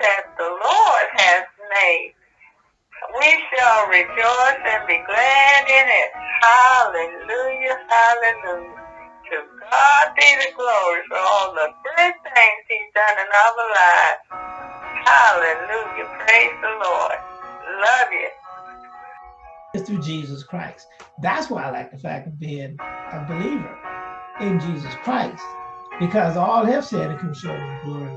that the Lord has made. We shall rejoice and be glad in it. Hallelujah, hallelujah. To God be the glory for all the good things he's done in our lives. Hallelujah, praise the Lord. Love you. It's through Jesus Christ. That's why I like the fact of being a believer in Jesus Christ, because all have said and come short of glory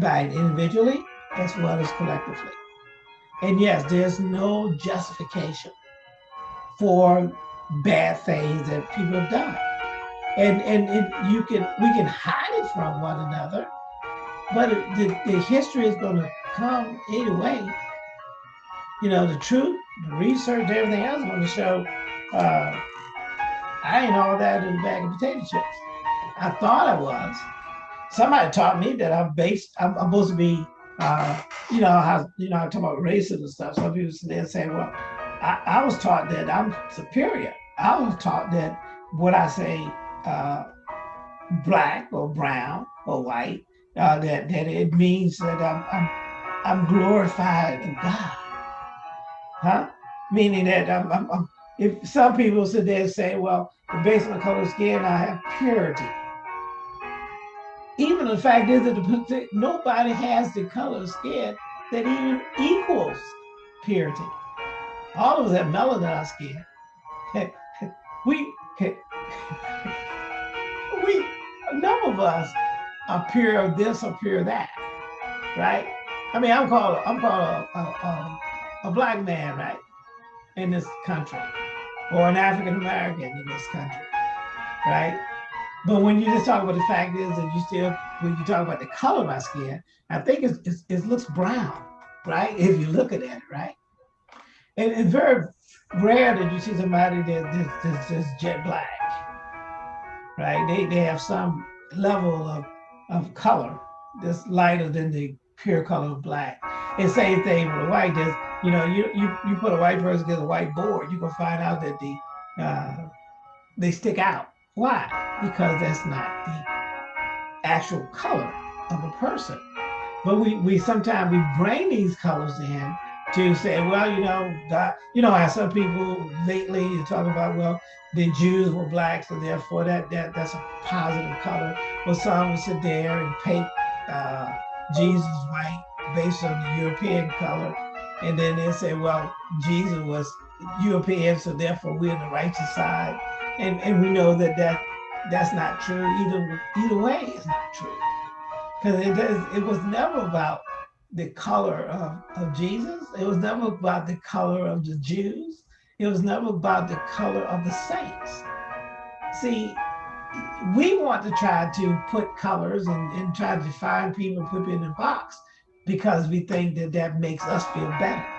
by individually as well as collectively. And yes, there's no justification for bad things that people have done. And and it, you can we can hide it from one another, but it, the, the history is going to come either way. You know, the truth, the research, everything else is going to show uh, I ain't all that in a bag of potato chips. I thought I was. Somebody taught me that I'm based, I'm, I'm supposed to be uh, you know, how, you know, I talk about racism and stuff. Some people then say, well, I, I, was taught that I'm superior. I was taught that what I say, uh, black or brown or white, uh, that, that it means that I'm, I'm, I'm glorified in God. Huh? Meaning that I'm, I'm, I'm if some people sit there and say, well, based on the color of skin, I have purity even the fact is that nobody has the color skin that even equals purity. All of us have melanin skin. we, we, none of us are pure of this or pure of that, right? I mean, I'm called, I'm called a, a, a, a black man, right, in this country, or an African American in this country, right? But when you just talk about the fact is that you still, when you talk about the color of my skin, I think it's, it's, it looks brown, right? If you look at it, right? And it's very rare that you see somebody that, that's, just jet black, right? They, they have some level of, of color that's lighter than the pure color of black. And same thing with a white, just, you know, you, you, you put a white person against a white board, you can find out that the, uh, they stick out why? Because that's not the actual color of a person. But we, we sometimes we bring these colors in to say, well, you know, God, you know how some people lately talk about, well, the Jews were black, so therefore that that that's a positive color. Well, some will sit there and paint uh, Jesus white based on the European color, and then they say, well, Jesus was European, so therefore we're on the righteous side and and we know that that that's not true either either way it's not true. Because it does it was never about the color of, of jesus. It was never about the color of the jews. It was never about the color of the saints. See we want to try to put colors and, and try to define people put in a box because we think that that makes us feel better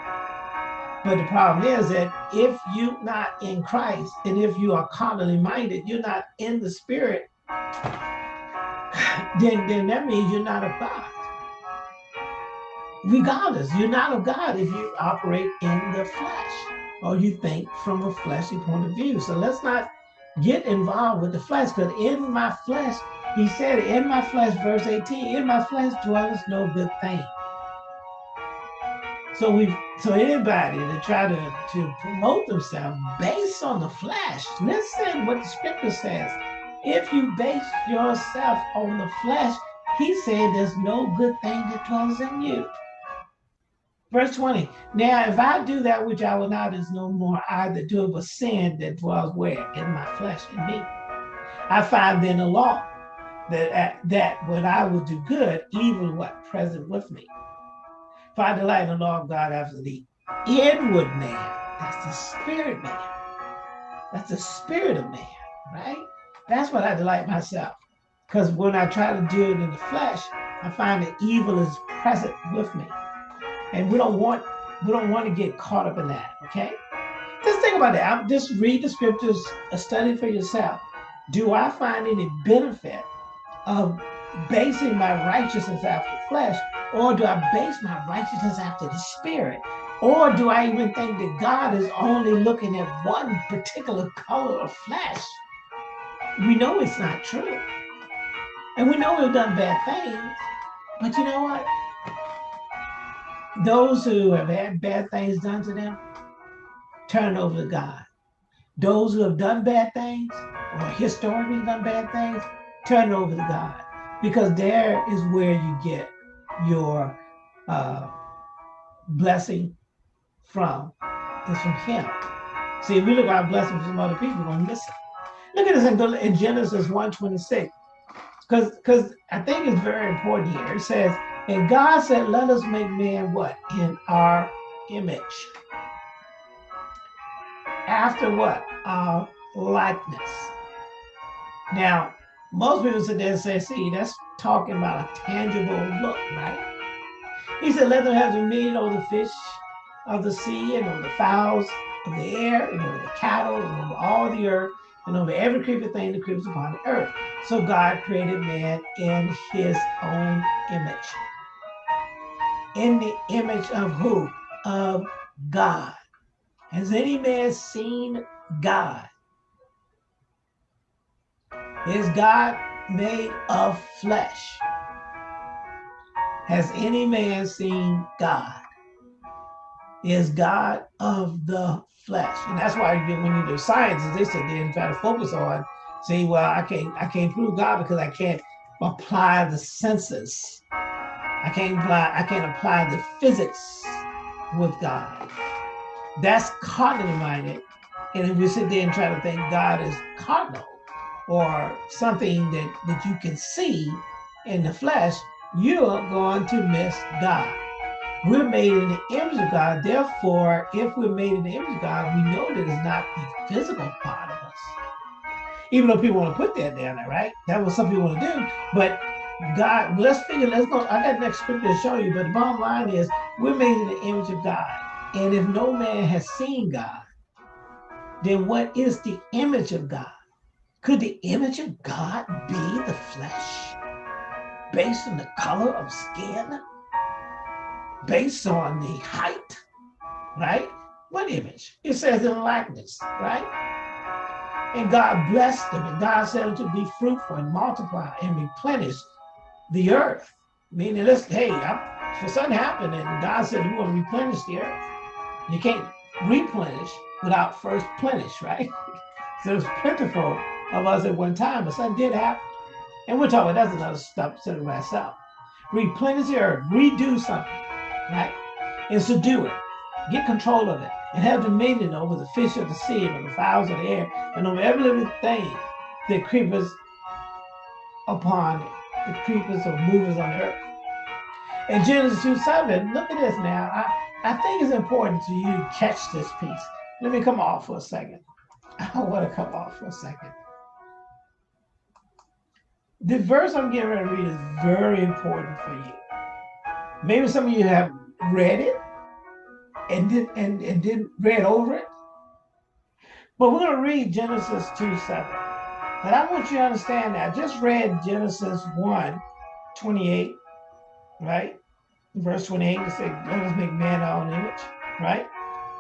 but the problem is that if you're not in Christ and if you are carnally minded, you're not in the spirit, then, then that means you're not of God. Regardless, you're not of God if you operate in the flesh or you think from a fleshly point of view. So let's not get involved with the flesh because in my flesh, he said, in my flesh, verse 18, in my flesh dwells no good thing. So we, so anybody that try to, to promote themselves based on the flesh, listen what the scripture says. If you base yourself on the flesh, he said there's no good thing that dwells in you. Verse 20, now if I do that which I will not, is no more I that do it, but sin that dwells where? In my flesh, in me. I find then a law that, that when I will do good, evil what? Present with me. Find the light and law of God after the inward man. That's the spirit man. That's the spirit of man, right? That's what I delight myself. Because when I try to do it in the flesh, I find that evil is present with me. And we don't want we don't want to get caught up in that, okay? Just think about that. I'm, just read the scriptures, study for yourself. Do I find any benefit of basing my righteousness after flesh or do I base my righteousness after the spirit? Or do I even think that God is only looking at one particular color of flesh? We know it's not true. And we know we've done bad things. But you know what? Those who have had bad things done to them, turn over to God. Those who have done bad things or historically done bad things, turn over to God. Because there is where you get your uh, blessing from, is from Him. See, if we look at our blessings from other people, we're going to miss it. Look at this in, in Genesis 1:26, because because I think it's very important here. It says, "And God said, Let us make man what in our image." After what? Our likeness. Now, most people sit there and say, see, that's talking about a tangible look, right? He said, let them have dominion over the fish of the sea and over the fowls of the air and over the cattle and over all the earth and over every creeping thing that creeps upon the earth. So God created man in his own image. In the image of who? Of God. Has any man seen God? Is God made of flesh? Has any man seen God? Is God of the flesh? And that's why when you do sciences, they sit there and try to focus on, say, well, I can't, I can't prove God because I can't apply the senses. I can't apply, I can't apply the physics with God. That's carnally minded. And if we sit there and try to think God is carnal or something that, that you can see in the flesh, you're going to miss God. We're made in the image of God. Therefore, if we're made in the image of God, we know that it's not the physical part of us. Even though people want to put that down there, right? That's what some people want to do. But God, let's figure, let's go. I got next scripture to show you, but the bottom line is we're made in the image of God. And if no man has seen God, then what is the image of God? Could the image of God be the flesh based on the color of skin? Based on the height, right? What image? It says in likeness, right? And God blessed them, and God said to be fruitful and multiply and replenish the earth. Meaning, let's, hey, I'm, for something happened, and God said, want to replenish the earth. You can't replenish without first plenish, right? so it's plentiful of us at one time, but something did happen. And we're talking, about that's another stuff by itself. Replenish the earth, redo something, right? And subdue it, get control of it, and have dominion over the fish of the sea, and the fowls of the air, and over every living thing that creepers upon it, the creepers or movers on the earth. In Genesis 2 7, look at this now. I, I think it's important to you catch this piece. Let me come off for a second. I want to come off for a second. The verse I'm getting ready to read is very important for you. Maybe some of you have read it and did and, and didn't read over it. But we're going to read Genesis 2 7. And I want you to understand that. I just read Genesis 1 28, right? verse 28, it says, let us make man our own image, right?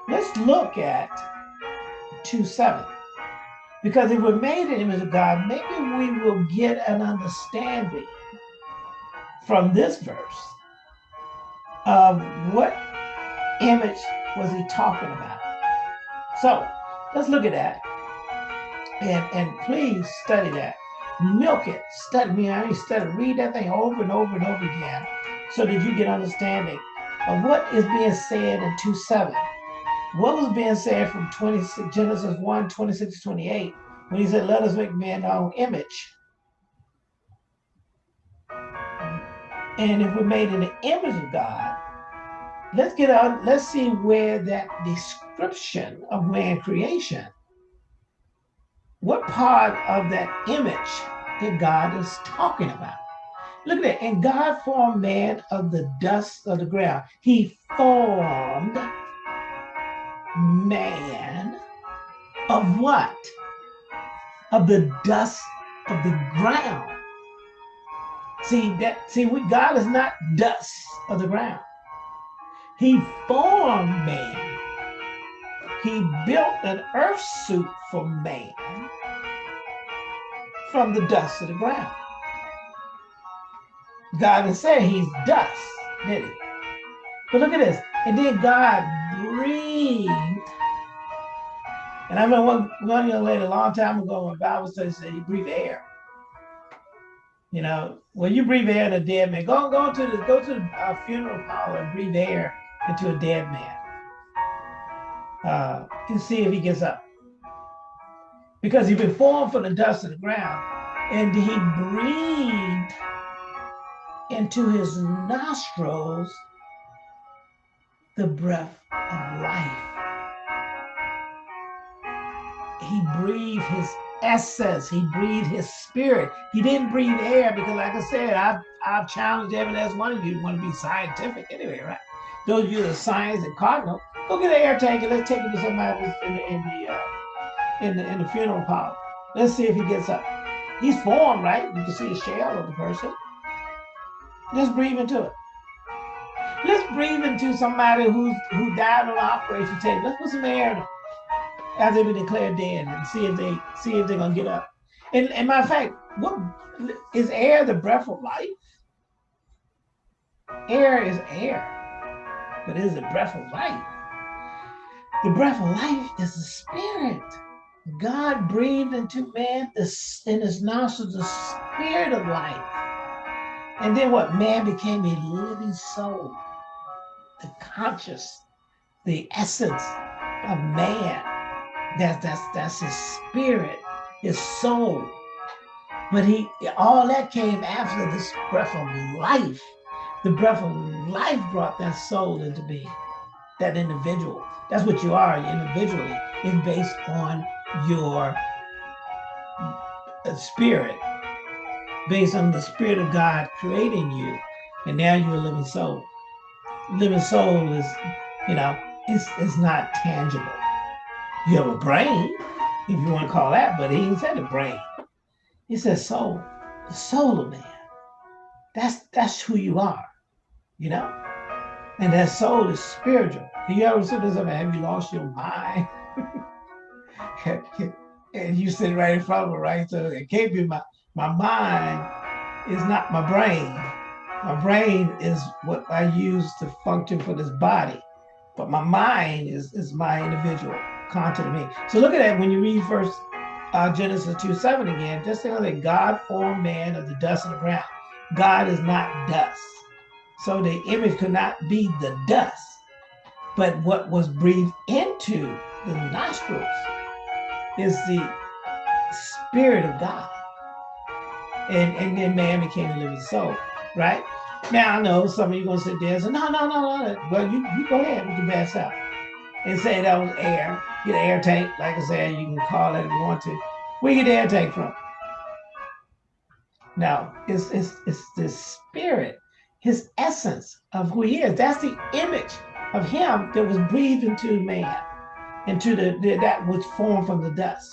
Let's look at 2 7. Because if we're made in the image of God, maybe we will get an understanding from this verse of what image was he talking about. So let's look at that. And, and please study that. Milk it. Study me. I mean study, read that thing over and over and over again so that you get understanding of what is being said in 2 7. What was being said from 26, Genesis 1 26 to 28 when he said, Let us make man our own image. And if we're made in the image of God, let's get out, let's see where that description of man creation, what part of that image that God is talking about. Look at that. And God formed man of the dust of the ground. He formed man of what? Of the dust of the ground. See that see we God is not dust of the ground. He formed man. He built an earth suit for man from the dust of the ground. God didn't say he's dust, did he? But look at this. And then God breathed. And I remember one, one young lady a long time ago when Bible study said he breathed air. You know, when you breathe air in a dead man, go go to the go to the uh, funeral parlor and breathe air into a dead man. Uh, and see if he gets up. Because he's been formed from the dust of the ground, and he breathed into his nostrils the breath of life. He breathed his essence. He breathed his spirit. He didn't breathe air because, like I said, I've, I've challenged every last one of you want to be scientific anyway, right? Those of you that science and cardinal, go get an air tank and let's take it to somebody in the, in the, uh, in the, in the funeral parlor. Let's see if he gets up. He's formed, right? You can see the shell of the person. Let's breathe into it. Let's breathe into somebody who's who died on the operation table. Let's put some air in them as they been declared dead and see if they see if they're gonna get up. And, and matter of fact, what is air the breath of life? Air is air, but it is the breath of life? The breath of life is the spirit. God breathed into man this in his nostrils the spirit of life. And then what? Man became a living soul the conscious, the essence of man. That's that's that's his spirit, his soul. But he all that came after this breath of life. The breath of life brought that soul into being, that individual. That's what you are individually. It's based on your uh, spirit, based on the spirit of God creating you. And now you're a living soul living soul is, you know, it's, it's not tangible. You have a brain, if you want to call that, but he didn't say the brain. He said soul, the soul of man. That's that's who you are, you know? And that soul is spiritual. You ever said this, have you lost your mind? and you sit right in front of it, right? So it can't be my, my mind is not my brain. My brain is what I use to function for this body, but my mind is, is my individual content of me. So look at that when you read first uh, Genesis 2 7 again, just know that God formed man of the dust of the ground. God is not dust. So the image could not be the dust, but what was breathed into the nostrils is the spirit of God. And, and then man became a living soul, right? Now I know some of you gonna sit there and say, no, no, no, no. Well, you, you go ahead with your best self and say that was air. Get an air tank, like I said, you can call it if you want to. Where you get the air tank from? Now, it's, it's, it's the spirit, his essence of who he is. That's the image of him that was breathed into man, into the, the that was formed from the dust.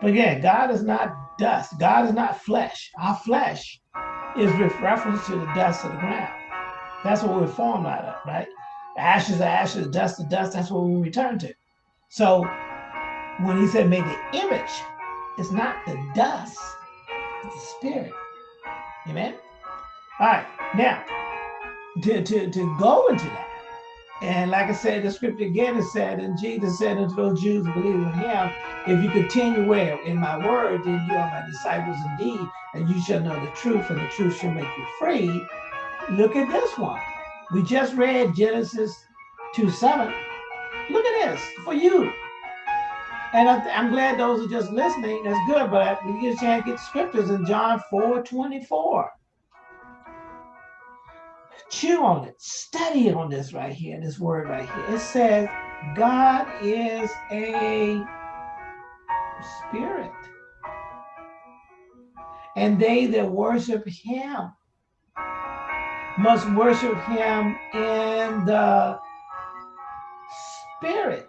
But again, God is not dust. God is not flesh. Our flesh is with reference to the dust of the ground. That's what we're formed out of, right? Ashes are ashes, dust to dust, that's what we return to. So when he said make the image, it's not the dust, it's the spirit. Amen? All right, now, to, to, to go into that, and like I said, the scripture again is said, and Jesus said unto those Jews believe in him, if you continue where in my word, then you are my disciples indeed, and you shall know the truth, and the truth shall make you free. Look at this one. We just read Genesis 2 7. Look at this for you. And I, am glad those are just listening. That's good, but we get a chance to get scriptures in John 4 24 chew on it, study on this right here, this word right here. It says, God is a spirit. And they that worship him must worship him in the spirit,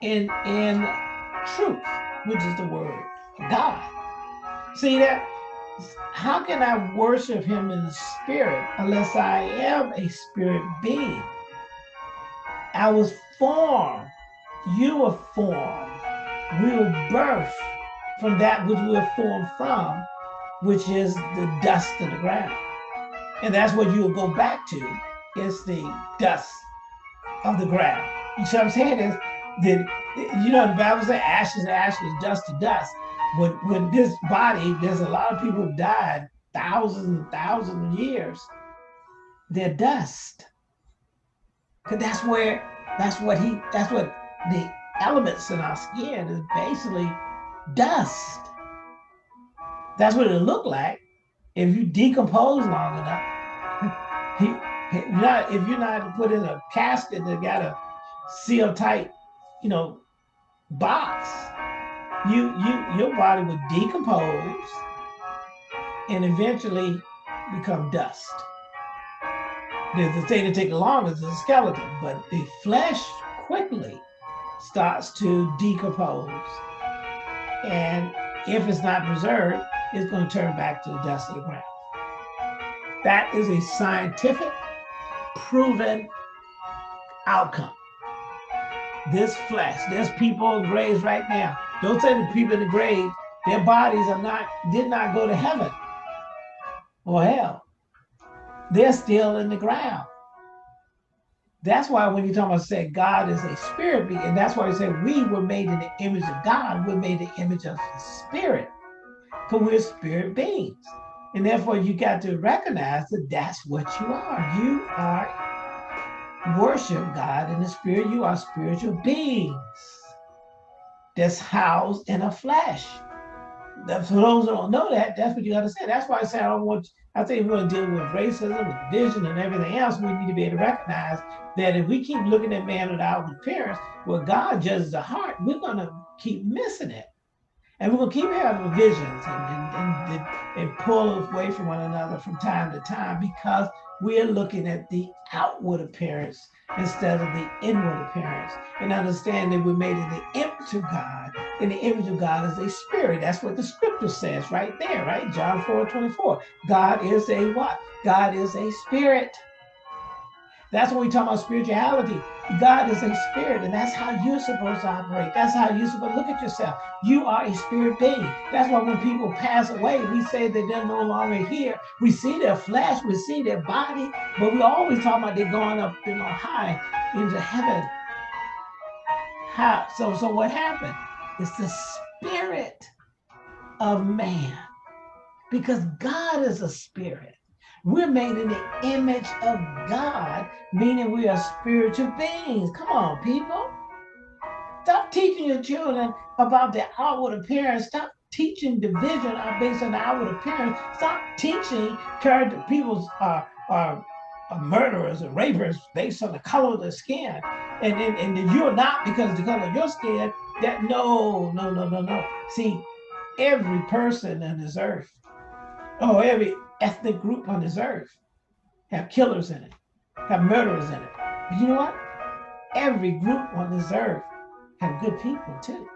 in, in truth, which is the word God. See that? How can I worship him in the spirit unless I am a spirit being? I was formed. You were formed. We were birthed from that which we were formed from. which is the dust of the ground. And that's what you'll go back to, is the dust of the ground. You see what I'm saying? Is that you know the Bible says ashes to ashes, dust to dust. When when this body, there's a lot of people who died thousands and thousands of years. They're dust. Cause that's where that's what he that's what the elements in our skin is basically dust. That's what it look like if you decompose long enough. not, if you're not put in a casket that got a seal tight, you know, box, you you your body would decompose and eventually become dust. The, thing that takes the longest is the skeleton, but the flesh quickly starts to decompose. And if it's not preserved, it's going to turn back to the dust of the ground. That is a scientific, proven outcome. This flesh, there's people graves right now. Don't say the people in the grave, their bodies are not, did not go to heaven or hell. They're still in the ground. That's why when you talk about say God is a spirit being, and that's why we say we were made in the image of God, we're made in the image of the spirit, because we're spirit beings. And therefore you got to recognize that that's what you are. You are worship God in the spirit. You are spiritual beings that's housed in a flesh. For those who don't know that, that's what you got to say. That's why I say I don't want. I think we're going to deal with racism, with vision, and everything else. We need to be able to recognize that if we keep looking at man with outward appearance, where God judges the heart. We're going to keep missing it, and we're going to keep having visions and and, and, and pull away from one another from time to time because we're looking at the outward appearance instead of the inward appearance and understand that we're made in the image of God and the image of God is a spirit. That's what the scripture says right there, right? John 4, 24. God is a what? God is a spirit. That's when we talk about spirituality. God is a spirit, and that's how you're supposed to operate. That's how you're supposed to look at yourself. You are a spirit being. That's why when people pass away, we say that they're no longer here. We see their flesh, we see their body, but we always talk about they're going up, you know, high into heaven. How? So, so what happened? It's the spirit of man, because God is a spirit. We're made in the image of God, meaning we are spiritual beings. Come on, people. Stop teaching your children about the outward appearance. Stop teaching division based on the outward appearance. Stop teaching character people are, uh, are, uh, are uh, murderers and rapers based on the color of their skin. And, and, and you're not because of the color of your skin. That no, no, no, no, no. See, every person on this earth, oh, every ethnic group on this earth have killers in it, have murderers in it. But you know what? Every group on this earth have good people too.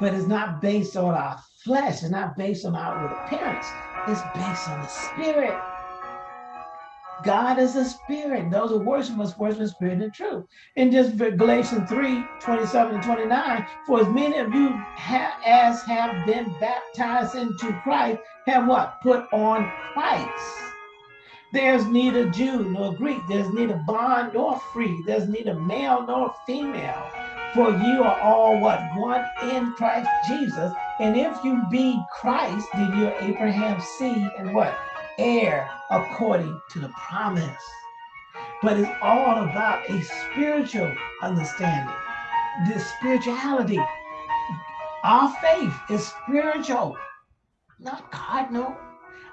But it's not based on our flesh, it's not based on outward appearance, it's based on the spirit. God is a spirit. Those who worship must worship in spirit and truth. In just Galatians 3, 27 and 29, for as many of you have, as have been baptized into Christ have what? Put on Christ. There's neither Jew nor Greek. There's neither bond nor free. There's neither male nor female. For you are all what? One in Christ Jesus. And if you be Christ, then you're Abraham's seed and what? Heir according to the promise. But it's all about a spiritual understanding. This spirituality. Our faith is spiritual not cardinal.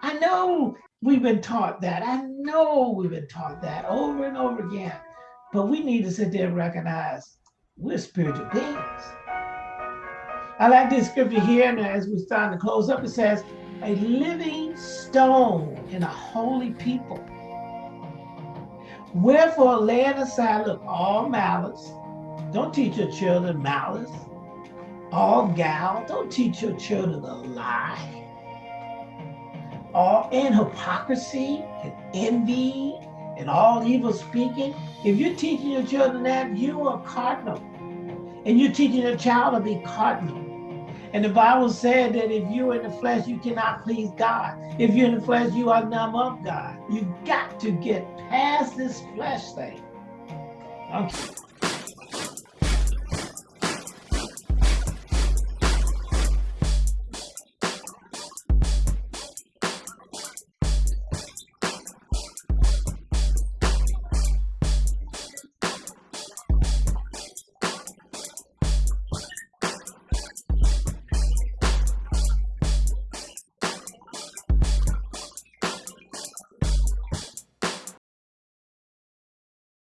I know we've been taught that. I know we've been taught that over and over again. But we need to sit there and recognize we're spiritual beings. I like this scripture here, and as we start to close up, it says, a living stone in a holy people. Wherefore, laying aside, look, all malice. Don't teach your children malice. All gal. Don't teach your children a lie all and hypocrisy and envy and all evil speaking, if you're teaching your children that, you are cardinal. And you're teaching your child to be cardinal. And the Bible said that if you're in the flesh, you cannot please God. If you're in the flesh, you are none of God. You've got to get past this flesh thing. Okay.